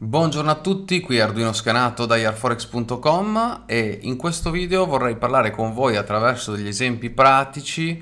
Buongiorno a tutti, qui Arduino Scanato da yarforex.com e in questo video vorrei parlare con voi attraverso degli esempi pratici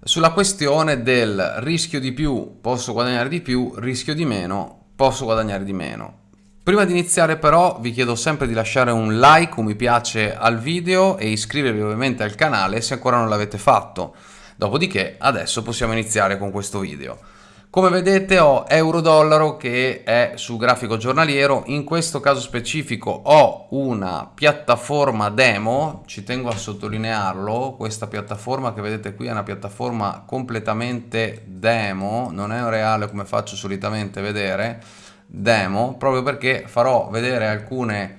sulla questione del rischio di più posso guadagnare di più, rischio di meno posso guadagnare di meno. Prima di iniziare però vi chiedo sempre di lasciare un like, un mi piace al video e iscrivervi ovviamente al canale se ancora non l'avete fatto. Dopodiché adesso possiamo iniziare con questo video. Come vedete ho euro-dollaro che è su grafico giornaliero, in questo caso specifico ho una piattaforma demo, ci tengo a sottolinearlo, questa piattaforma che vedete qui è una piattaforma completamente demo, non è reale come faccio solitamente vedere, demo, proprio perché farò vedere alcune,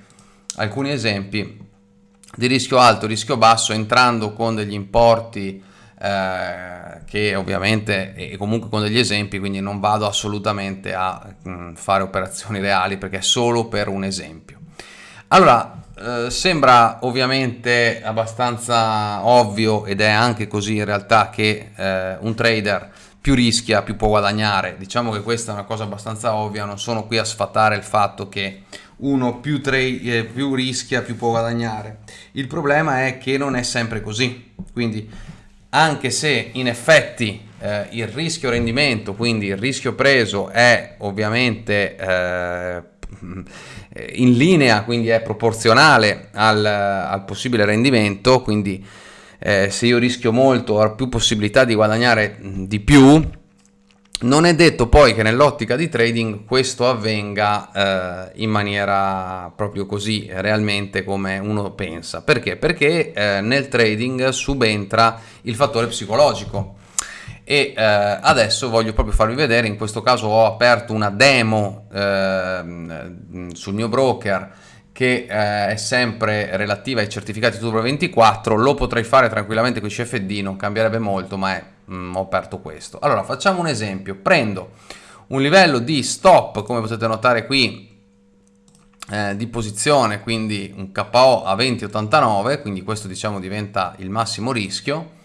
alcuni esempi di rischio alto, rischio basso, entrando con degli importi eh, che ovviamente e comunque con degli esempi quindi non vado assolutamente a mh, mm, fare operazioni reali perché è solo per un esempio. Allora eh, sembra ovviamente abbastanza ovvio ed è anche così in realtà che eh, un trader più rischia più può guadagnare. Diciamo che questa è una cosa abbastanza ovvia non sono qui a sfatare il fatto che uno più, eh, più rischia più può guadagnare. Il problema è che non è sempre così. Quindi anche se in effetti eh, il rischio rendimento, quindi il rischio preso è ovviamente eh, in linea, quindi è proporzionale al, al possibile rendimento, quindi eh, se io rischio molto ho più possibilità di guadagnare di più, non è detto poi che nell'ottica di trading questo avvenga eh, in maniera proprio così realmente come uno pensa. Perché? Perché eh, nel trading subentra il fattore psicologico e eh, adesso voglio proprio farvi vedere, in questo caso ho aperto una demo ehm, sul mio broker che eh, è sempre relativa ai certificati Turbo 24, lo potrei fare tranquillamente con i CFD, non cambierebbe molto, ma è, mm, ho aperto questo. Allora, facciamo un esempio, prendo un livello di stop, come potete notare qui, eh, di posizione, quindi un KO a 20,89, quindi questo diciamo diventa il massimo rischio,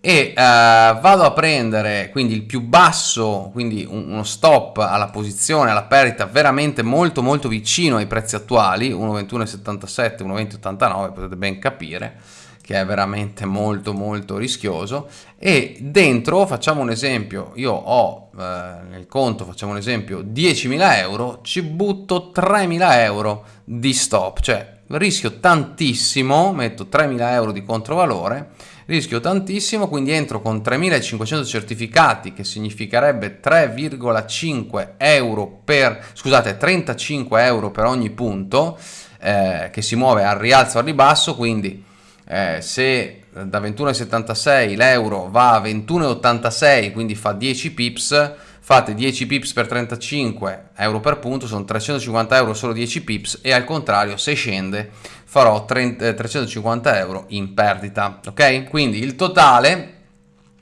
e eh, vado a prendere quindi il più basso, quindi uno stop alla posizione, alla perdita veramente molto molto vicino ai prezzi attuali, 1,21,77, 1,20,89, potete ben capire che è veramente molto molto rischioso. E dentro facciamo un esempio io ho eh, nel conto facciamo un esempio 10.000 euro ci butto 3.000 euro di stop. Cioè rischio tantissimo metto 3.000 euro di controvalore rischio tantissimo, quindi entro con 3500 certificati, che significherebbe 3,5 euro per, scusate, 35 euro per ogni punto, eh, che si muove al rialzo o al ribasso, quindi eh, se da 21,76 l'euro va a 21,86, quindi fa 10 pips, fate 10 pips per 35 euro per punto, sono 350 euro solo 10 pips e al contrario se scende farò 30, 350 eh, euro in perdita, ok? Quindi il totale,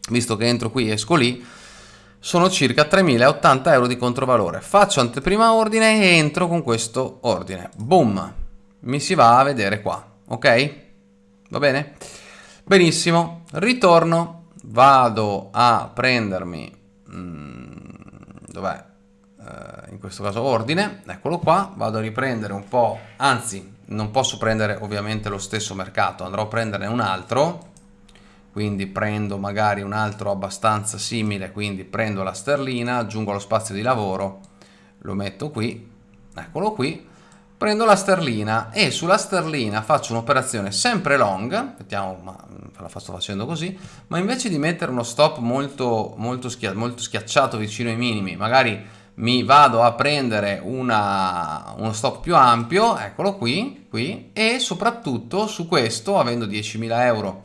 visto che entro qui e esco lì, sono circa 3080 euro di controvalore. Faccio anteprima ordine e entro con questo ordine. Boom! Mi si va a vedere qua, ok? Va bene? Benissimo, ritorno, vado a prendermi... Mm, dov'è? Uh, in questo caso ordine, eccolo qua, vado a riprendere un po', anzi non posso prendere ovviamente lo stesso mercato, andrò a prenderne un altro, quindi prendo magari un altro abbastanza simile, quindi prendo la sterlina, aggiungo lo spazio di lavoro, lo metto qui, eccolo qui, prendo la sterlina e sulla sterlina faccio un'operazione sempre long, vediamo, ma la sto facendo così, ma invece di mettere uno stop molto, molto, schia molto schiacciato vicino ai minimi, magari mi vado a prendere una, uno stop più ampio, eccolo qui, qui, e soprattutto su questo, avendo 10.000 euro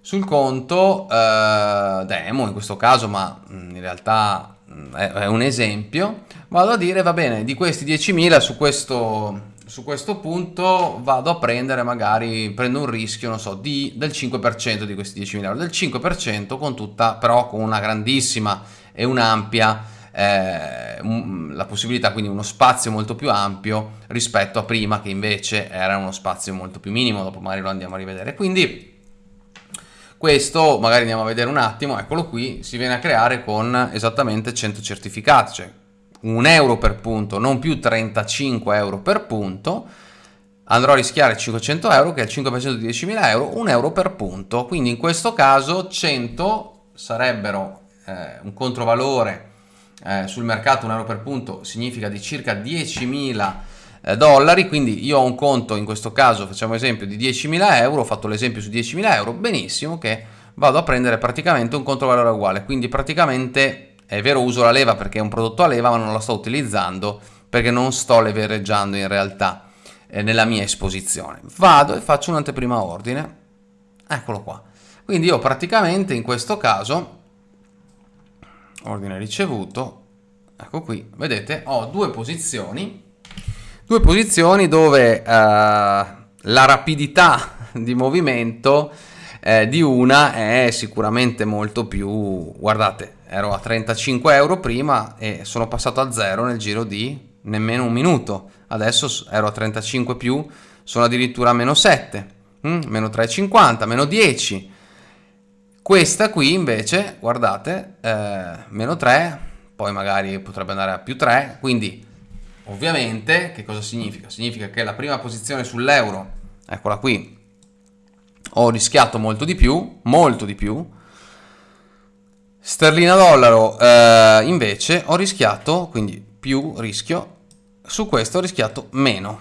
sul conto, eh, demo in questo caso, ma mm, in realtà mm, è, un esempio, vado a dire, va bene, di questi 10.000 su questo su questo punto vado a prendere magari, prendo un rischio, non so, di, del 5% di questi 10.000 euro, del 5% con tutta, però con una grandissima e un'ampia eh, la possibilità, quindi uno spazio molto più ampio rispetto a prima che invece era uno spazio molto più minimo, dopo magari lo andiamo a rivedere. Quindi questo magari andiamo a vedere un attimo, eccolo qui, si viene a creare con esattamente 100 certificati, cioè un euro per punto, non più 35 euro per punto, andrò a rischiare 500 euro che è il 5% di 10.000 euro, un euro per punto. Quindi in questo caso 100 sarebbero eh, un controvalore eh, sul mercato, un euro per punto significa di circa 10.000 eh, dollari, quindi io ho un conto in questo caso, facciamo esempio, di 10.000 euro, ho fatto l'esempio su 10.000 euro, benissimo che vado a prendere praticamente un controvalore uguale, quindi praticamente è vero uso la leva perché è un prodotto a leva ma non la sto utilizzando perché non sto levereggiando in realtà eh, nella mia esposizione. Vado e faccio un'anteprima ordine, eccolo qua. Quindi io praticamente in questo caso, ordine ricevuto, ecco qui, vedete, ho due posizioni, due posizioni dove eh, la rapidità di movimento eh, di una è sicuramente molto più, guardate, ero a 35 euro prima e sono passato a zero nel giro di nemmeno un minuto, adesso ero a 35 più, sono addirittura a meno 7, mm, meno 3,50, meno 10. Questa qui invece, guardate, eh, meno 3, poi magari potrebbe andare a più 3, quindi ovviamente che cosa significa? Significa che la prima posizione sull'euro, eccola qui, ho rischiato molto di più, molto di più, sterlina dollaro eh, invece ho rischiato, quindi più rischio, su questo ho rischiato meno.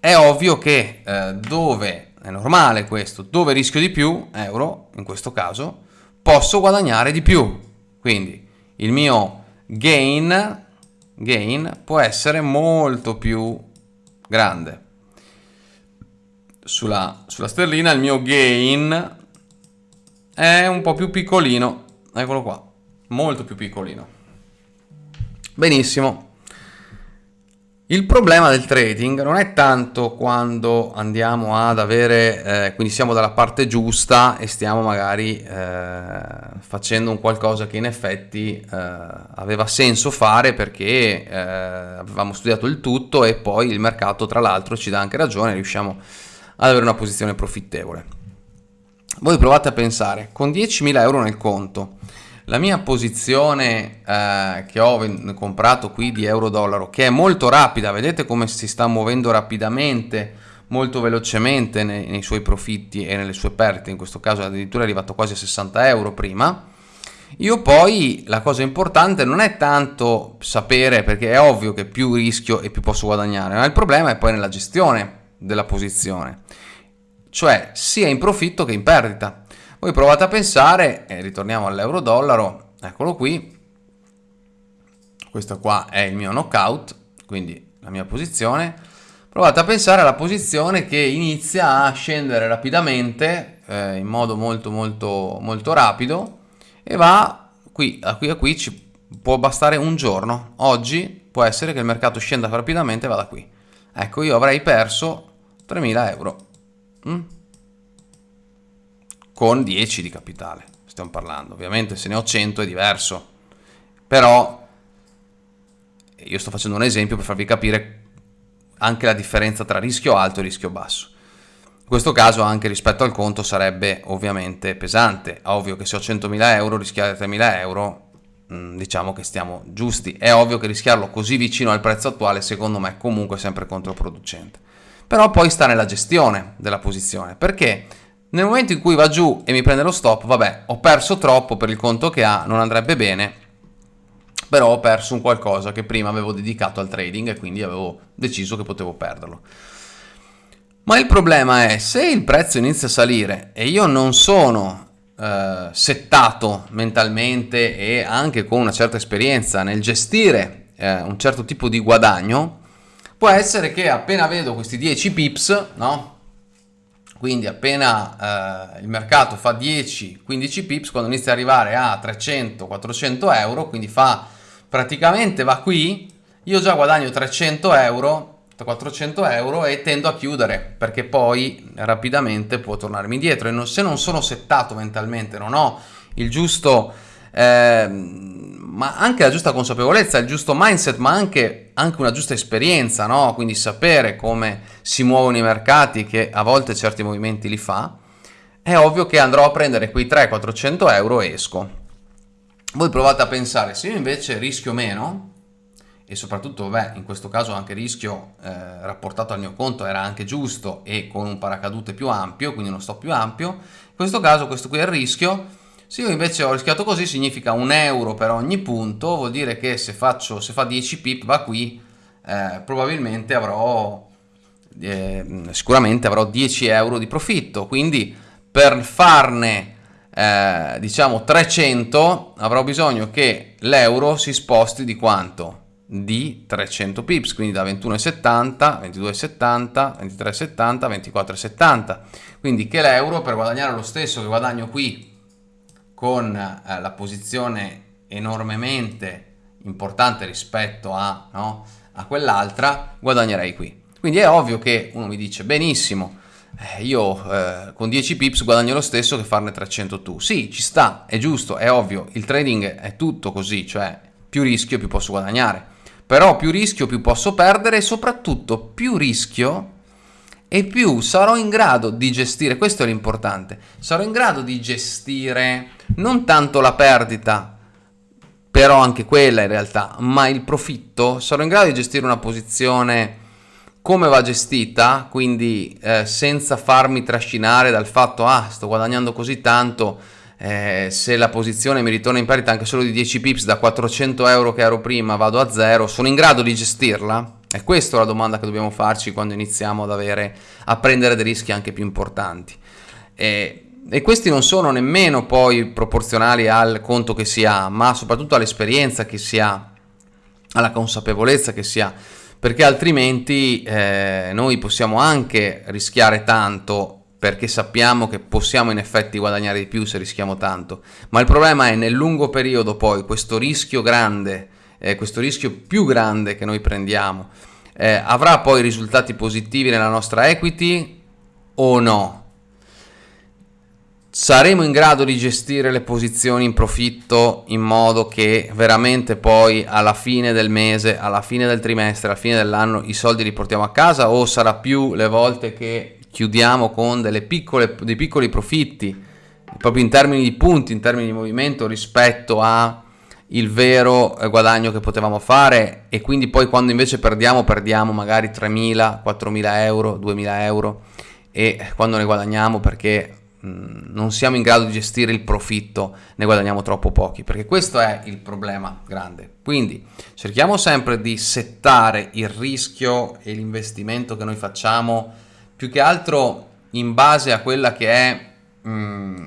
È ovvio che eh, dove, è normale questo, dove rischio di più, euro in questo caso, posso guadagnare di più. Quindi il mio gain, gain può essere molto più grande. Sulla, sulla sterlina il mio gain è un po' più piccolino, eccolo qua, molto più piccolino. Benissimo. Il problema del trading non è tanto quando andiamo ad avere, eh, quindi siamo dalla parte giusta e stiamo magari eh, facendo un qualcosa che in effetti eh, aveva senso fare perché eh, avevamo studiato il tutto e poi il mercato tra l'altro ci dà anche ragione, riusciamo ad avere una posizione profittevole. Voi provate a pensare, con 10.000 euro nel conto, la mia posizione eh, che ho comprato qui di euro-dollaro, che è molto rapida, vedete come si sta muovendo rapidamente, molto velocemente nei, nei suoi profitti e nelle sue perdite, in questo caso addirittura è arrivato quasi a 60 euro prima, io poi la cosa importante non è tanto sapere, perché è ovvio che più rischio e più posso guadagnare, ma il problema è poi nella gestione della posizione, cioè sia in profitto che in perdita. Voi provate a pensare, e ritorniamo all'euro-dollaro, eccolo qui, questo qua è il mio knockout, quindi la mia posizione, provate a pensare alla posizione che inizia a scendere rapidamente, eh, in modo molto molto molto rapido, e va qui, a qui a qui ci può bastare un giorno, oggi può essere che il mercato scenda rapidamente e vada qui. Ecco, io avrei perso 3.000 euro. Mm? Con 10 di capitale, stiamo parlando. Ovviamente se ne ho 100 è diverso, però io sto facendo un esempio per farvi capire anche la differenza tra rischio alto e rischio basso. In questo caso anche rispetto al conto sarebbe ovviamente pesante, ovvio che se ho 100.000 euro rischiare 3.000 euro mm, diciamo che stiamo giusti. È ovvio che rischiarlo così vicino al prezzo attuale secondo me è comunque sempre controproducente. Però poi sta nella gestione della posizione, perché nel momento in cui va giù e mi prende lo stop, vabbè, ho perso troppo per il conto che ha, non andrebbe bene, però ho perso un qualcosa che prima avevo dedicato al trading e quindi avevo deciso che potevo perderlo. Ma il problema è, se il prezzo inizia a salire e io non sono eh, settato mentalmente e anche con una certa esperienza nel gestire eh, un certo tipo di guadagno, può essere che appena vedo questi 10 pips, no? Quindi appena eh, il mercato fa 10-15 pips, quando inizia ad arrivare a 300-400 euro, quindi fa praticamente va qui, io già guadagno 300 euro, 400 euro e tendo a chiudere perché poi rapidamente può tornarmi indietro. E non, se non sono settato mentalmente, non ho il giusto... Eh, ma anche la giusta consapevolezza, il giusto mindset, ma anche, anche una giusta esperienza, no? quindi sapere come si muovono i mercati, che a volte certi movimenti li fa, è ovvio che andrò a prendere quei 300-400 euro e esco. Voi provate a pensare, se io invece rischio meno e soprattutto beh, in questo caso anche il rischio eh, rapportato al mio conto era anche giusto e con un paracadute più ampio, quindi uno stop più ampio, in questo caso questo qui è il rischio, se io invece ho rischiato così significa un euro per ogni punto, vuol dire che se, faccio, se fa 10 pip va qui, eh, probabilmente avrò, eh, sicuramente avrò 10 euro di profitto, quindi per farne eh, diciamo 300 avrò bisogno che l'euro si sposti di quanto? di 300 pips, quindi da 21,70, 22,70, 23,70, 24,70. Quindi che l'euro per guadagnare lo stesso che guadagno qui con eh, la posizione enormemente importante rispetto a, no, a quell'altra, guadagnerei qui. Quindi è ovvio che uno mi dice benissimo, eh, io eh, con 10 pips guadagno lo stesso che farne 300 tu. Sì, ci sta, è giusto, è ovvio, il trading è tutto così, cioè più rischio più posso guadagnare però più rischio più posso perdere e soprattutto più rischio e più sarò in grado di gestire, questo è l'importante, sarò in grado di gestire non tanto la perdita, però anche quella in realtà, ma il profitto, sarò in grado di gestire una posizione come va gestita, quindi eh, senza farmi trascinare dal fatto, ah, sto guadagnando così tanto, eh, se la posizione mi ritorna in parità anche solo di 10 pips da 400 euro che ero prima vado a zero, sono in grado di gestirla? È questa la domanda che dobbiamo farci quando iniziamo ad avere, a prendere dei rischi anche più importanti. E, e questi non sono nemmeno poi proporzionali al conto che si ha, ma soprattutto all'esperienza che si ha, alla consapevolezza che si ha, perché altrimenti eh, noi possiamo anche rischiare tanto perché sappiamo che possiamo in effetti guadagnare di più se rischiamo tanto, ma il problema è nel lungo periodo poi questo rischio grande, eh, questo rischio più grande che noi prendiamo, eh, avrà poi risultati positivi nella nostra equity o no? Saremo in grado di gestire le posizioni in profitto in modo che veramente poi alla fine del mese, alla fine del trimestre, alla fine dell'anno i soldi li portiamo a casa o sarà più le volte che chiudiamo con piccole, dei piccoli profitti, proprio in termini di punti, in termini di movimento rispetto a il vero eh, guadagno che potevamo fare e quindi poi quando invece perdiamo perdiamo magari 3.000, 4.000 euro, 2.000 euro e quando ne guadagniamo perché mh, non siamo in grado di gestire il profitto ne guadagniamo troppo pochi perché questo è il problema grande. Quindi cerchiamo sempre di settare il rischio e l'investimento che noi facciamo più che altro in base a quella che è mh, mm,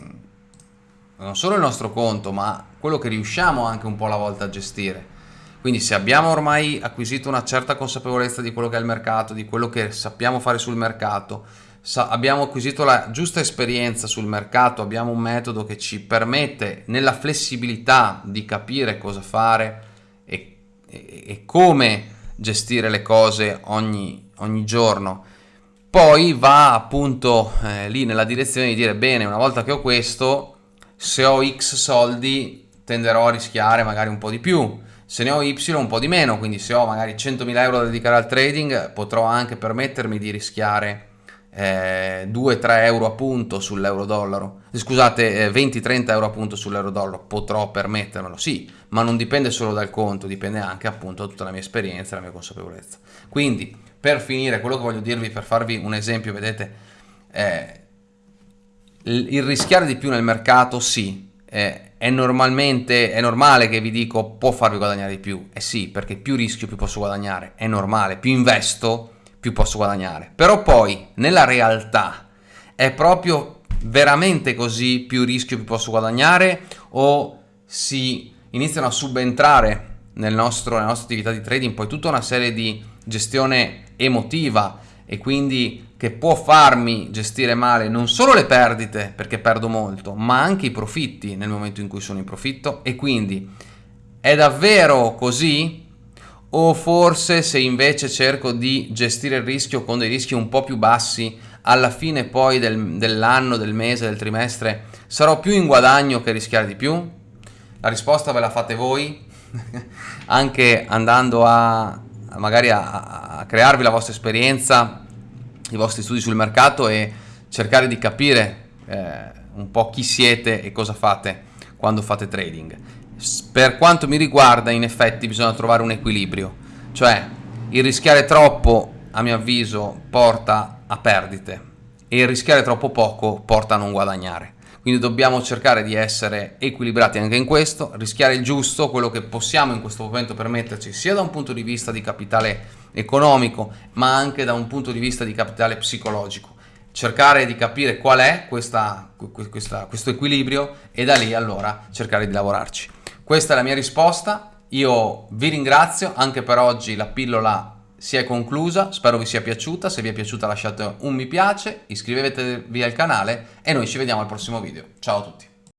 non solo il nostro conto, ma quello che riusciamo anche un po' alla volta a gestire. Quindi se abbiamo ormai acquisito una certa consapevolezza di quello che è il mercato, di quello che sappiamo fare sul mercato, abbiamo acquisito la giusta esperienza sul mercato, abbiamo un metodo che ci permette nella flessibilità di capire cosa fare e, e, e come gestire le cose ogni, ogni giorno poi va appunto eh, lì nella direzione di dire bene, una volta che ho questo, se ho X soldi tenderò a rischiare magari un po' di più, se ne ho Y un po' di meno, quindi se ho magari 100.000 euro da dedicare al trading potrò anche permettermi di rischiare eh, 2-3 euro a punto sull'euro dollaro, scusate eh, 20-30 euro a punto sull'euro dollaro, potrò permettermelo, sì, ma non dipende solo dal conto, dipende anche appunto da tutta la mia esperienza e la mia consapevolezza. Quindi per finire, quello che voglio dirvi, per farvi un esempio, vedete, eh, il rischiare di più nel mercato, sì, eh, è normalmente, è normale che vi dico può farvi guadagnare di più, eh sì, perché più rischio più posso guadagnare, è normale, più investo più posso guadagnare, però poi nella realtà è proprio veramente così più rischio più posso guadagnare? O si iniziano a subentrare nel nostro, nella nostra attività di trading poi tutta una serie di gestione emotiva e quindi che può farmi gestire male non solo le perdite perché perdo molto, ma anche i profitti nel momento in cui sono in profitto e quindi è davvero così? O forse se invece cerco di gestire il rischio con dei rischi un po' più bassi, alla fine poi del, dell'anno, del mese, del trimestre, sarò più in guadagno che rischiare di più? La risposta ve la fate voi, anche andando a magari a, a crearvi la vostra esperienza, i vostri studi sul mercato e cercare di capire eh, un po' chi siete e cosa fate quando fate trading. Per quanto mi riguarda, in effetti bisogna trovare un equilibrio. Cioè, il rischiare troppo, a mio avviso, porta a perdite e il rischiare troppo poco porta a non guadagnare. Quindi dobbiamo cercare di essere equilibrati anche in questo, rischiare il giusto, quello che possiamo in questo momento permetterci, sia da un punto di vista di capitale economico, ma anche da un punto di vista di capitale psicologico. Cercare di capire qual è questa, questa, questo equilibrio e da lì allora cercare di lavorarci. Questa è la mia risposta, io vi ringrazio, anche per oggi la pillola si è conclusa, spero vi sia piaciuta, se vi è piaciuta lasciate un mi piace, iscrivetevi al canale e noi ci vediamo al prossimo video. Ciao a tutti!